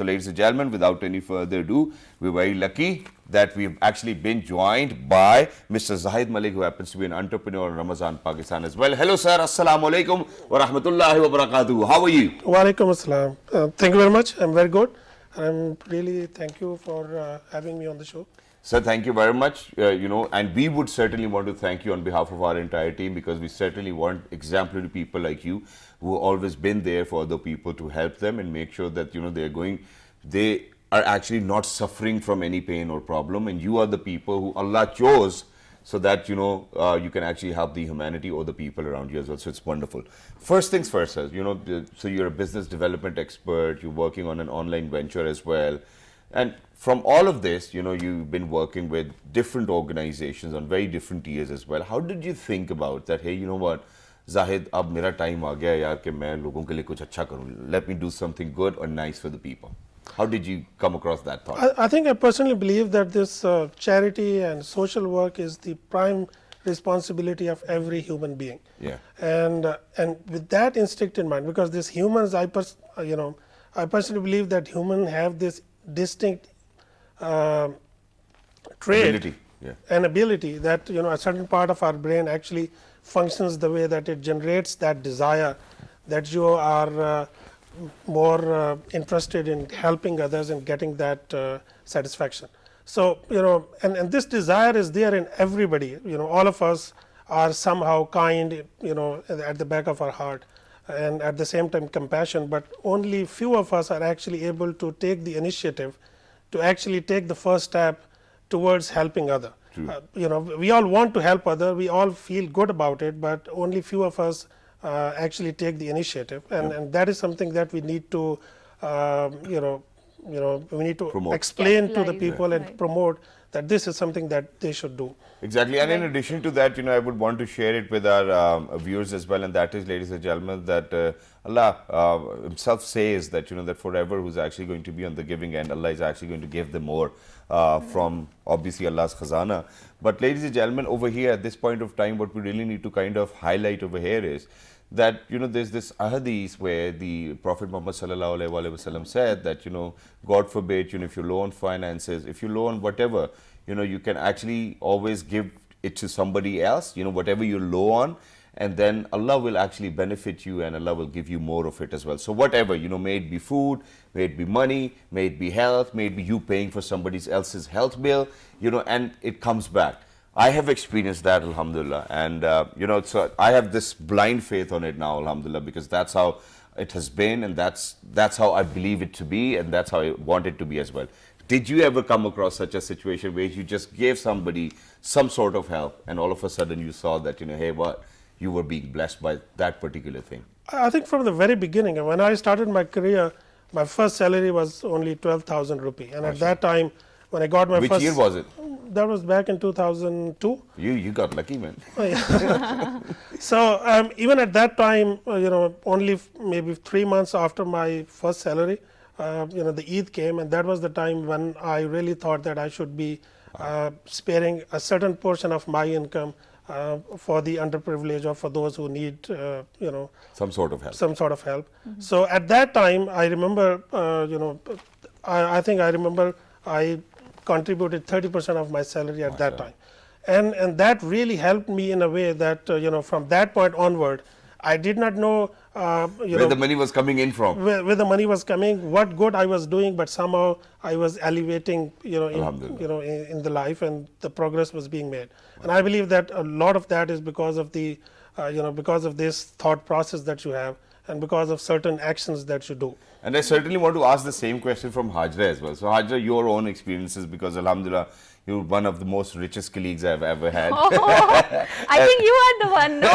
So, ladies and gentlemen, without any further ado, we're very lucky that we've actually been joined by Mr. Zahid Malik, who happens to be an entrepreneur in Ramazan, Pakistan as well. Hello, sir. Assalamu alaikum wa rahmatullahi wa barakatuh. How are you? Wa alaikum assalam. Uh, thank you very much. I'm very good. I'm really thank you for uh, having me on the show. Sir, thank you very much. Uh, you know, and we would certainly want to thank you on behalf of our entire team because we certainly want exemplary people like you who have always been there for other people to help them and make sure that you know they're going, they are actually not suffering from any pain or problem, and you are the people who Allah chose so that you know uh, you can actually help the humanity or the people around you as well. So it's wonderful. First things first, sir. You know, so you're a business development expert. You're working on an online venture as well, and from all of this, you know, you've been working with different organizations on very different tiers as well. How did you think about that? Hey, you know what? Zahid, ab mera time aa gaya yaar ke main logon ke liye kuch acha karun. Let me do something good or nice for the people. How did you come across that thought? I, I think I personally believe that this uh, charity and social work is the prime responsibility of every human being. Yeah. And uh, and with that instinct in mind, because these humans, I pers you know, I personally believe that humans have this distinct uh, trait Ability, yeah. and ability that you know a certain part of our brain actually functions the way that it generates that desire that you are uh, more uh, interested in helping others and getting that uh, satisfaction. So, you know and, and this desire is there in everybody you know all of us are somehow kind you know at the back of our heart and at the same time compassion, but only few of us are actually able to take the initiative to actually take the first step towards helping other. Uh, you know we all want to help other, we all feel good about it, but only few of us uh, actually take the initiative and, and that is something that we need to um, you know you know we need to Promote. explain Yeah, to the live. people and Right. promote that this is something that they should do. Exactly, and in addition to that, you know, I would want to share it with our um, viewers as well, and that is, ladies and gentlemen, that uh, Allah uh, Himself says that you know that forever who's actually going to be on the giving end, Allah is actually going to give them more uh, from obviously Allah's khazana. But ladies and gentlemen, over here at this point of time, what we really need to kind of highlight over here is that you know there's this ahadith where the Prophet Muhammad said that you know God forbid you know if you loan finances, if you loan whatever, you know you can actually always give it to somebody else, you know whatever you loan, and then Allah will actually benefit you and Allah will give you more of it as well. So whatever you know, may it be food, may it be money, may it be health, may it be you paying for somebody else's health bill, you know, and it comes back. I have experienced that, Alhamdulillah, and uh, you know, so I have this blind faith on it now, Alhamdulillah, because that's how it has been, and that's that's how I believe it to be, and that's how I want it to be as well. Did you ever come across such a situation where you just gave somebody some sort of help, and all of a sudden you saw that you know, hey, what you were being blessed by that particular thing? I think from the very beginning, when I started my career, my first salary was only 12,000 rupee. And at that time, when I got my Which first. year was it? That was back in 2002. You you got lucky, man. So um, even at that time, uh, you know, only f- maybe three months after my first salary, uh, you know, the Eid came, and that was the time when I really thought that I should be uh, sparing a certain portion of my income uh, for the underprivileged or for those who need, uh, you know, Some sort of help. some sort of help. So at that time, I remember, uh, you know, I, I think I remember I contributed 30% of my salary at that time. And, and that really helped me in a way that, uh, you know, from that point onward, I did not know, uh, you Where know, the money was coming in from? where, where the money was coming, what good I was doing, but somehow I was elevating, you know, in, you know, in, in the life, and the progress was being made. And I believe that a lot of that is because of the, uh, you know, because of this thought process that you have, and because of certain actions that you do. And I certainly want to ask the same question from Hajra as well. So Hajra, your own experiences, because Alhamdulillah, you're one of the most richest colleagues I've ever had. Oh, I think you are the one, no?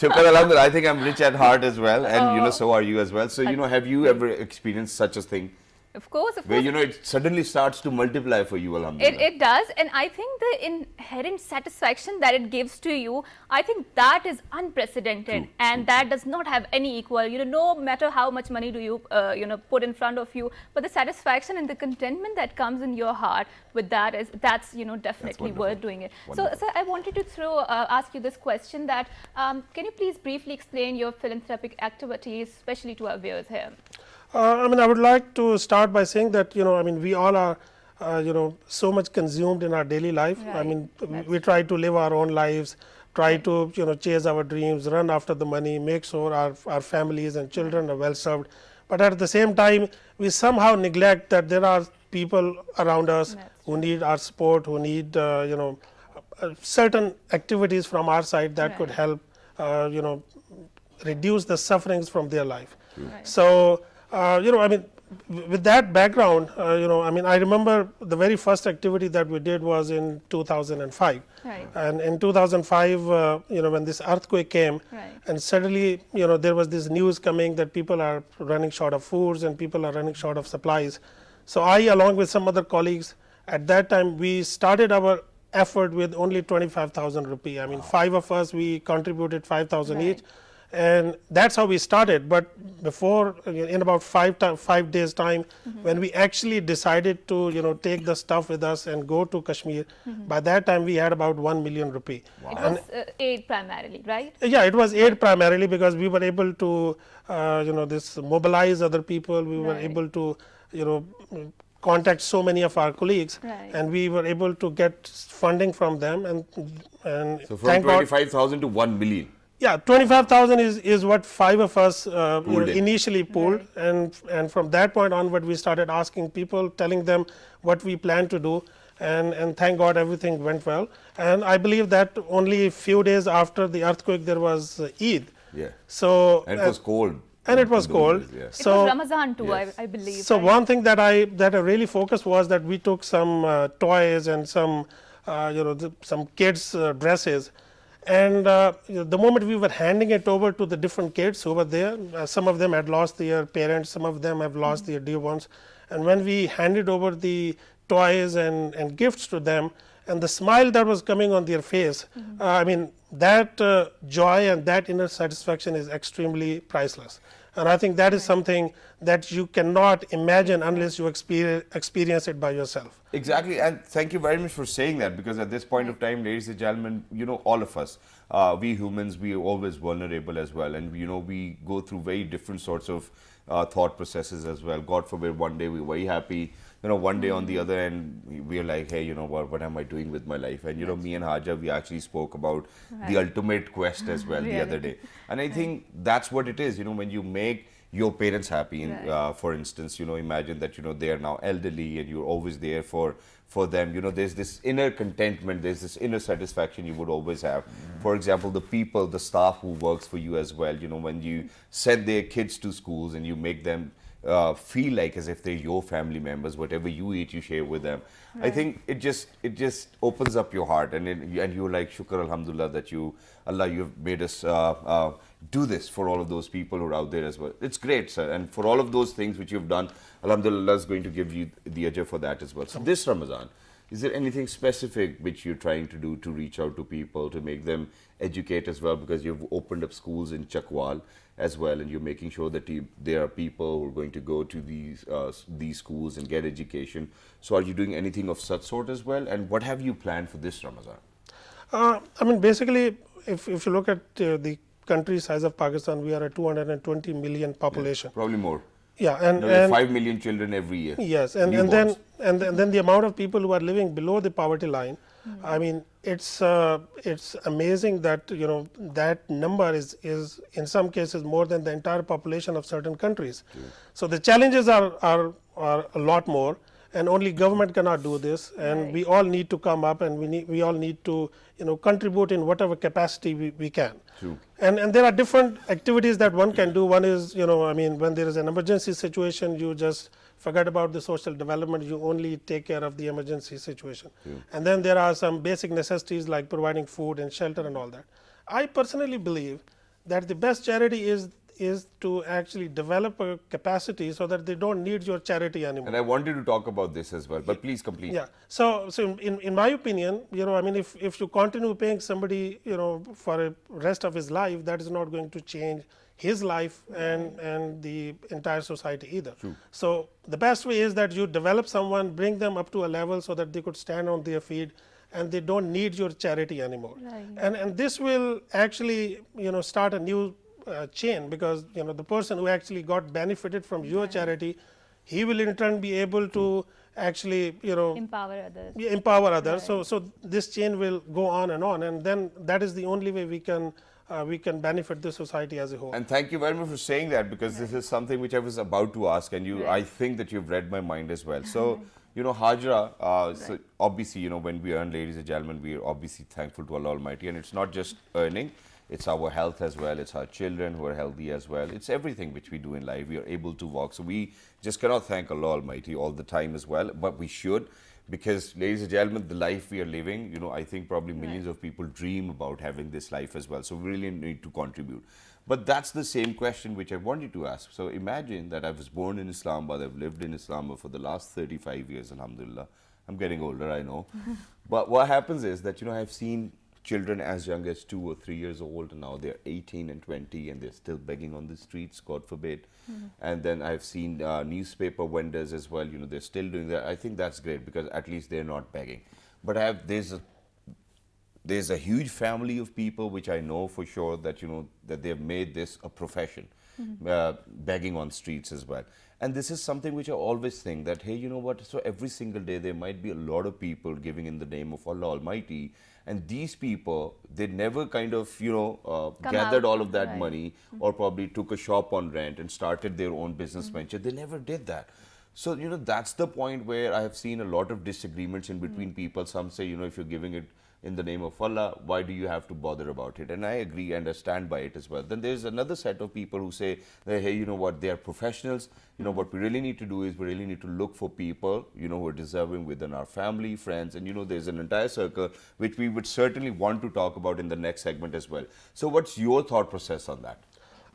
Shukr Alhamdulillah, I think I'm rich at heart as well, and you know, oh. so are you as well. So, you know, have you ever experienced such a thing Of course, of where, course. you know, it suddenly starts to multiply for you, Alhamdulillah? It, it does, and I think the inherent satisfaction that it gives to you, I think that is unprecedented, True, and that does not have any equal. You know, no matter how much money do you, uh, you know, put in front of you, but the satisfaction and the contentment that comes in your heart with that is that's you know definitely worth doing it. Wonderful. So, so I wanted to throw uh, ask you this question that um, can you please briefly explain your philanthropic activities, especially to our viewers here? Uh, I mean, I would like to start by saying that you know, I mean, we all are, uh, you know, so much consumed in our daily life. I mean, we- we try to live our own lives, try to you know chase our dreams, run after the money, make sure our our families and children are well served. But at the same time, we somehow neglect that there are people around us That's who need our support, who need uh, you know uh, certain activities from our side that could help uh, you know reduce the sufferings from their life. Right. So, uh, you know, I mean, with that background, uh, you know, I mean, I remember the very first activity that we did was in 2005. Right. And in 2005, uh, you know, when this earthquake came, Right. and suddenly, you know, there was this news coming that people are running short of foods and people are running short of supplies. So I, along with some other colleagues, at that time, we started our effort with only 25,000 rupee. I mean, five of us, we contributed 5,000 Right. each and that's how we started. But before, uh, in about five ti- five days time, Mm-hmm. when we actually decided to you know take the stuff with us and go to Kashmir, Mm-hmm. by that time we had about one million rupee. It was uh, aid primarily, right? Yeah, it was aid primarily because we were able to, uh, you know, this mobilize other people. We were able to, you know, mm, contact so many of our colleagues, Right. and we were able to get funding from them. And and So from 25,000 to 1 million. Yeah, twenty-five thousand is is what five of us uh, you know, in. initially pulled, and and from that point onward, we started asking people, telling them what we plan to do, and and thank God everything went well. And I believe that only a few days after the earthquake, there was uh, Eid. Yeah. So And it was cold. and it was cold. days, yeah. It So was Ramadan too, Yes. I, I believe. so right? one thing that I that I really focused was that we took some uh, toys and some uh, you know the, some kids uh, dresses, and uh, the moment we were handing it over to the different kids who were there, uh, some of them had lost their parents, some of them have lost their dear ones, and when we handed over the toys and and gifts to them, and the smile that was coming on their face, uh, I mean that uh, joy and that inner satisfaction is extremely priceless. And I think that is something that you cannot imagine unless you experience, experience it by yourself. Exactly, and thank you very much for saying that because at this point of time, ladies and gentlemen, you know, all of us, uh, we humans, we are always vulnerable as well, and you know, we go through very different sorts of uh, thought processes as well. God forbid, one day we're very happy, you know, one day on the other end, we- we're like, hey, you know what, what am I doing with my life? And you know, me and Hajra, we actually spoke about the ultimate quest as well the other day, and I think that's what it is. You know, when you make your parents happy Right. uh, for instance you know imagine that you know they are now elderly and you're always there for for them. You know there's this inner contentment there's this inner satisfaction you would always have. For example the people the staff who works for you as well you know when you send their kids to schools and you make them uh, feel like as if they're your family members whatever you eat you share with them i think it just it just opens up your heart and it, and you're like shukr alhamdulillah that you allah you've made us uh, uh, do this for all of those people who are out there as well. It's great, sir. And for all of those things which you've done, Alhamdulillah is going to give you the ajr for that as well. So this Ramadan, is there anything specific which you're trying to do to reach out to people, to make them educate as well? Because you've opened up schools in Chakwal as well, and you're making sure that you, there are people who are going to go to these uh, these schools and get education. So are you doing anything of such sort as well? And what have you planned for this Ramadan? Uh, I mean, basically, if, if you look at uh, the country size of Pakistan, we are a 220 million population. Probably more. Yeah, and, There are and five million children every year. Yes, and, and then Newborns. and, then- then the amount of people who are living below the poverty line, I mean, it's uh, it's amazing that you know that number is is in some cases more than the entire population of certain countries. So the challenges are are are a lot more, and only government cannot do this, and Right. we all need to come up, and we need we all need to you know contribute in whatever capacity we, we can. True. And and there are different activities that one can do. One is, you know, I mean, when there is an emergency situation, you just forget about the social development. You only take care of the emergency situation. And then there are some basic necessities like providing food and shelter and all that. I personally believe that the best charity is is to actually develop a capacity so that they don't need your charity anymore. And I wanted to talk about this as well, but please complete. Yeah. So, so in, in my opinion, you know, I mean, if, if you continue paying somebody, you know, for a rest of his life, that is not going to change his life and, and the entire society either. True. So the best way is that you develop someone, bring them up to a level so that they could stand on their feet and they don't need your charity anymore. Right. And, and this will actually, you know, start a new uh, chain because you know the person who actually got benefited from your charity, he will in turn be able to actually you know Empower others. empower others. So, so this chain will go on and on, and then that is the only way we can uh, we can benefit the society as a whole. And thank you very much for saying that because this is something which I was about to ask, and you, I think that you've read my mind as well. So, you know, Hajra, uh, so obviously, you know, when we earn, ladies and gentlemen, we are obviously thankful to Allah Almighty, and it's not just earning. It's our health as well. It's our children who are healthy as well. It's everything which we do in life. We are able to walk. So we just cannot thank Allah Almighty all the time as well, but we should because ladies and gentlemen the life we are living you know i think probably millions of people dream about having this life as well so we really need to contribute but that's the same question which i wanted to ask so imagine that i was born in islamabad i've lived in islamabad for the last 35 years alhamdulillah i'm getting older i know but what happens is that you know i've seen children as young as two or three years old and now they're 18 and 20 and they're still begging on the streets god forbid. And then i've seen uh, newspaper vendors as well you know they're still doing that. I think that's great because at least they're not begging. But i have there's a there's a huge family of people which I know for sure that you know that they've made this a profession, uh, begging on streets as well. And this is something which I always think that hey, you know what? So every single day there might be a lot of people giving in the name of Allah Almighty, and these people they never kind of you know uh, gathered out, all of that right. money mm-hmm. or probably took a shop on rent and started their own business mm-hmm. venture. They never did that. So, you know, that's the point where I have seen a lot of disagreements in mm-hmm. between people. Some say, you know, if you're giving it in the name of Allah, why do you have to bother about it? And I agree and I stand by it as well. Then there's another set of people who say, that, hey, you know what, they are professionals. You know, what we really need to do is we really need to look for people, you know, who are deserving within our family, friends, and, you know, there's an entire circle which we would certainly want to talk about in the next segment as well. So, what's your thought process on that?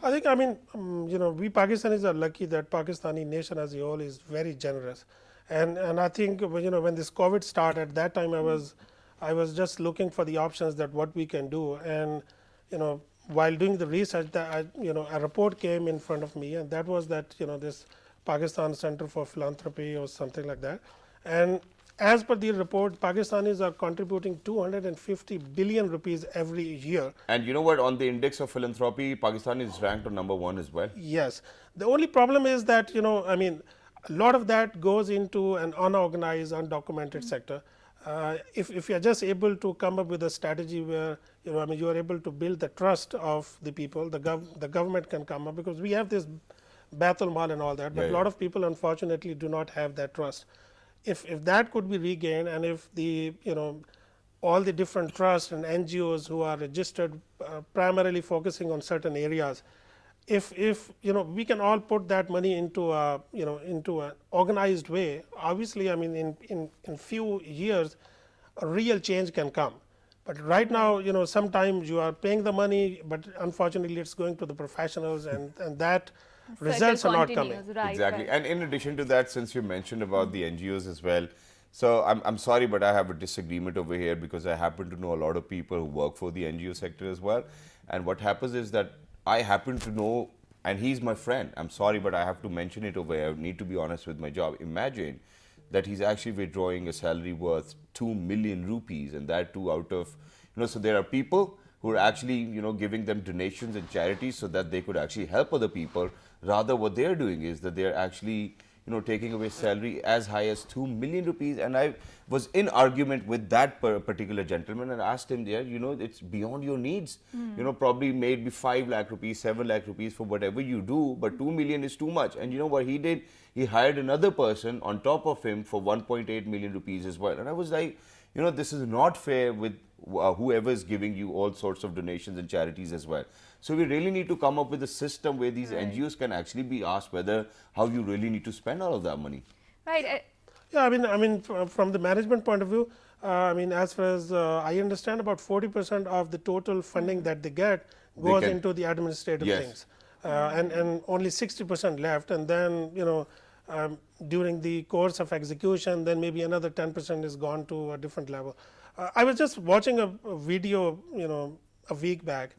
I think, I mean, um, you know, we Pakistanis are lucky that Pakistani nation as a whole is very generous. And, and I think, you know, when this COVID started, that time I was, I was just looking for the options that what we can do. And, you know, while doing the research, that I, you know, a report came in front of me and that was that, you know, this Pakistan Center for Philanthropy or something like that. And as per the report, Pakistanis are contributing 250 billion rupees every year And you know what? On the index of philanthropy, Pakistan is ranked on number one as well. Yes. The only problem is that, you know, I mean, a lot of that goes into an unorganized, undocumented sector. Uh, if, if you're just able to come up with a strategy where, you know, I mean, you are able to build the trust of the people, the, gov- the government can come up because we have this Baitul Mal and all that, but Yeah, a lot of people unfortunately do not have that trust. If, if that could be regained and if the, you know, all the different trusts and NGOs who are registered uh, primarily focusing on certain areas, if if you know we can all put that money into a you know into an organized way, obviously, I mean in in in few years, a real change can come. But right now, you know, sometimes you are paying the money, but unfortunately, it's going to the professionals, and and that results are not coming. Right, exactly. right. And in addition to that, since you mentioned about the NGOs as well, so I'm, I'm sorry, but I have a disagreement over here because I happen to know a lot of people who work for the NGO sector as well. And what happens is that I happen to know, and he's my friend. I'm sorry, but I have to mention it over here. I need to be honest with my job. Imagine that he's actually withdrawing a salary worth 2 million rupees and that too out of you know so there are people who are actually you know giving them donations and charities so that they could actually help other people rather what they're doing is that they're actually you know taking away salary as high as 2 million rupees. And i was in argument with that particular gentleman and asked him there you know it's beyond your needs. Hmm. You know probably maybe 5 lakh rupees 7 lakh rupees for whatever you do but 2 million is too much. And you know what he did? He hired another person on top of him for 1.8 million rupees as well. And i was like you know this is not fair with uh, whoever is giving you all sorts of donations and charities as well so we really need to come up with a system where these ngos can actually be asked whether how you really need to spend all of that money Right. uh, Yeah, I mean, I mean, from the management point of view, uh, I mean, as far as uh, I understand, about 40 percent of the total funding that they get goes can- into the administrative Yes. things, uh, and and only 60 percent left, and then you know. Um, during the course of execution, then maybe another 10 percent is gone to a different level. Uh, I was just watching a, a video, you know, a week back,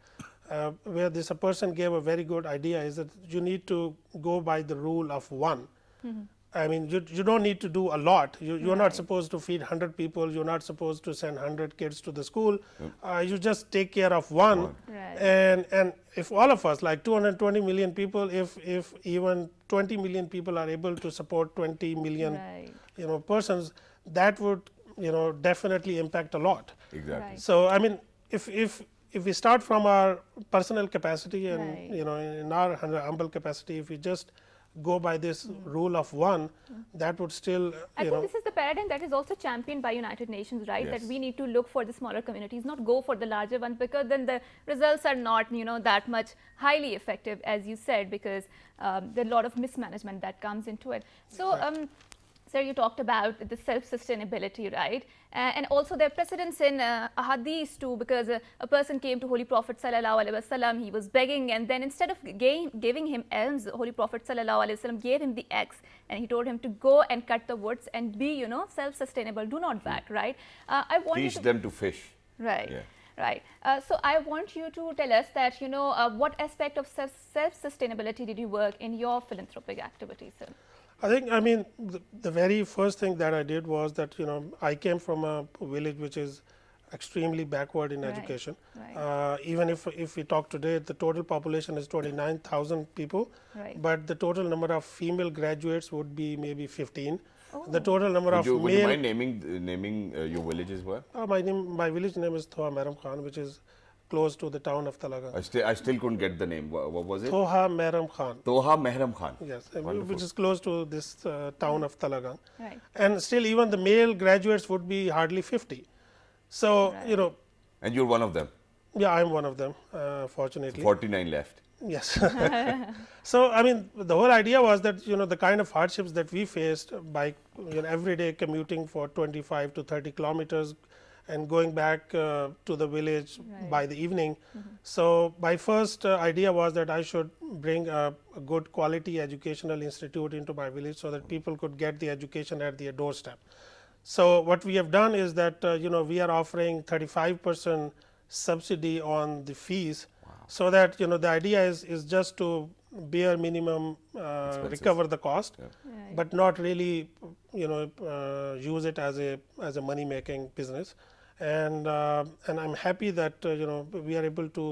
uh, where this a person gave a very good idea is that you need to go by the rule of one I mean, you, you don't need to do a lot. You, you're not supposed to feed 100 people. You're not supposed to send 100 kids to the school. Uh, you just take care of one. Right. And, and if all of us, like 220 million people, if, if even 20 million people are able to support 20 million Right. you know, persons, that would you know, definitely impact a lot. Exactly. Right. So, I mean, if, if, if we start from our personal capacity and Right. you know in our hum- humble capacity, if we just go by this rule of one, that would still I you think know this is the paradigm that is also championed by United Nations, right? Yes. That we need to look for the smaller communities, not go for the larger ones, because then the results are not, you know, that much highly effective, as you said, because um, there are a lot of mismanagement that comes into it. So, um, sir, you talked about the self-sustainability, right? Uh, and also there are precedents in uh, hadith too, because uh, a person came to Holy Prophet sallallahu alaihi wasallam, he was begging, and then instead of giving him elms, Holy Prophet sallallahu alaihi wasallam gave him the axe, and he told him to go and cut the woods and be, you know, self-sustainable. Do not beg, right? Uh, I want Teach to them to fish. Right. Yeah. Right. Uh, so I want you to tell us that you know uh, what aspect of self self sustainability did you work in your philanthropic activities, sir? I think I mean the, the very first thing that I did was that you know I came from a village which is extremely backward in Right, education. right. Uh, even if if we talk today, the total population is twenty nine thousand people, Right. but the total number of female graduates would be maybe fifteen. The total number Would of you, would you mind naming naming uh, your village as well? Uh, my name, my village name is Thoha Meram Khan, which is close to the town of Talagang. I still I still couldn't get the name. What, what was it? Thoha Meram Khan. Toha Mehram Khan. Yes, Wonderful. which is close to this uh, town of Talagang. Right. And still, even the male graduates would be hardly 50. So, you know, And you're one of them. yeah, I'm one of them, uh, fortunately. 49 left. Yes. so, I mean, the whole idea was that, you know, the kind of hardships that we faced by you know, every day commuting for 25 to 30 kilometers and going back uh, to the village Right. by the evening. So, my first uh, idea was that I should bring a, a good quality educational institute into my village so that people could get the education at their doorstep. So, what we have done is that uh, you know we are offering 35 percent subsidy on the fees, so that you know the idea is is just to bare minimum uh, recover the cost, Right. but not really you know uh, use it as a as a money making business. And uh, and I'm happy that uh, you know we are able to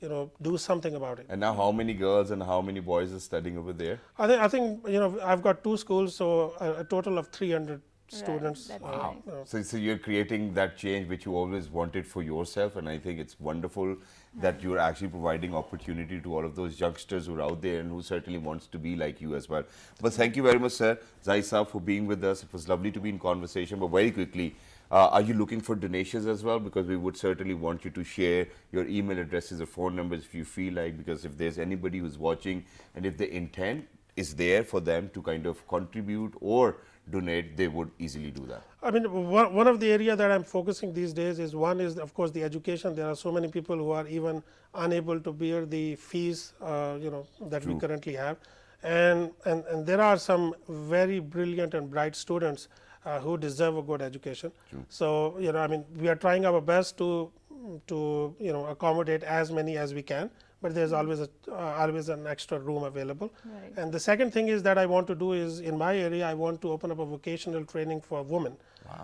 you know do something about it. And now how many girls and how many boys are studying over there? I think I think you know I've got two schools, so a, a total of 300 students. that's uh, nice. uh, So, so you're creating that change which you always wanted for yourself, and I think it's wonderful that you're actually providing opportunity to all of those youngsters who are out there and who certainly wants to be like you as well. But thank you very much, sir, Zai for being with us. It was lovely to be in conversation. But very quickly, uh, are you looking for donations as well? Because we would certainly want you to share your email addresses or phone numbers if you feel like. Because if there's anybody who's watching and if the intent is there for them to kind of contribute or donate, they would easily do that. I mean, one, of the area that I'm focusing these days is one is of course the education. There are so many people who are even unable to bear the fees, uh, you know, that we currently have, and, and and there are some very brilliant and bright students uh, who deserve a good education. So you know, I mean, we are trying our best to to you know accommodate as many as we can, but there's always a uh, always an extra room available. Right. And the second thing is that I want to do is in my area, I want to open up a vocational training for women.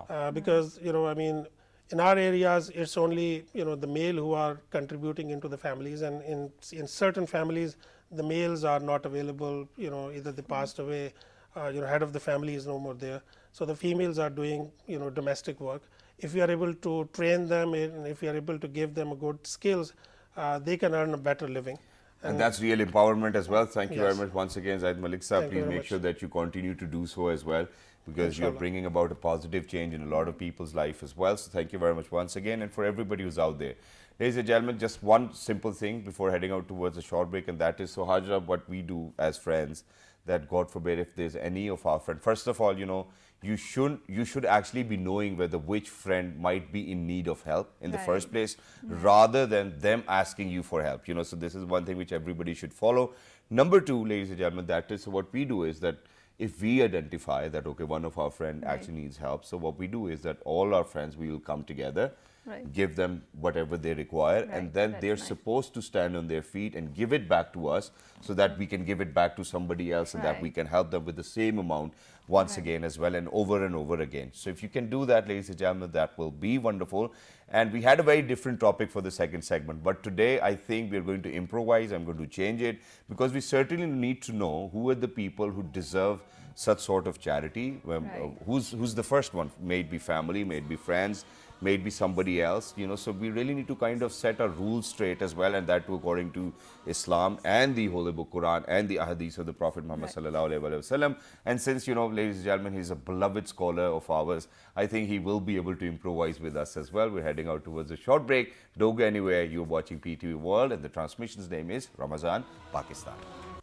Uh, because, you know, I mean, in our areas, it's only, you know, the male who are contributing into the families. And in, in certain families, the males are not available, you know, either they passed away, uh, you know, head of the family is no more there. So the females are doing, you know, domestic work. If we are able to train them and if we are able to give them good skills, uh, they can earn a better living. And that's real empowerment as well. Thank you Yes. very much once again, Zaid Malik Saab. Thank Please make much. sure that you continue to do so as well because you're bringing about a positive change in a lot of people's life as well. So thank you very much once again. And for everybody who's out there, ladies and gentlemen, just one simple thing before heading out towards a short break, and that is so Hajra, what we do as friends, that God forbid if there's any of our friends, first of all, you know, you should you should actually be knowing whether which friend might be in need of help in the first place mm-hmm. rather than them asking you for help you know. So this is one thing which everybody should follow. Number two ladies and gentlemen that is so what we do is that if we identify that okay one of our friend actually needs help so what we do is that all our friends we will come together Right. give them whatever they require Right, and then that's they're nice. supposed to stand on their feet and give it back to us so that we can give it back to somebody else and that we can help them with the same amount once again as well and over and over again. So if you can do that, ladies and gentlemen, that will be wonderful. And we had a very different topic for the second segment, but today I think we're going to improvise. I'm going to change it because we certainly need to know who are the people who deserve such sort of charity. Um, Right. uh, who's who's the first one? May it be family, may it be friends, may it be somebody else. You know, so we really need to kind of set our rules straight as well, and that too according to Islam and the Holy Book Quran and the Ahadith of the Prophet Muhammad Right. sallallahu alaihi wasallam. And since you know, ladies and gentlemen, he's a beloved scholar of ours, I think he will be able to improvise with us as well. We're heading out towards a short break. Don't go anywhere. You're watching PTV World, and the transmission's name is Ramazan Pakistan.